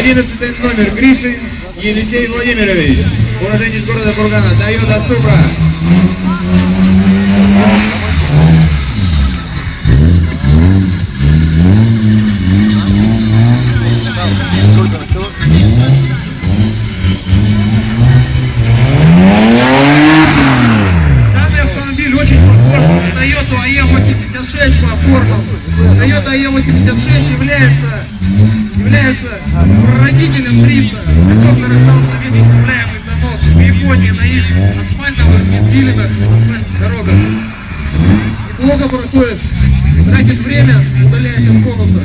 11 номер Гришин Елисей Владимирович. Уроженец города Бургана. Тойота Супра. Данный автомобиль очень похож на Toyota AE86 по формам. Toyota AE86 является, является прародителем дрифта. Причем нарождался весь управляемый занос в Японии на их асфальтовых и спиленных дорогах. Неплохо проходит, тратит время, удаляясь от конуса.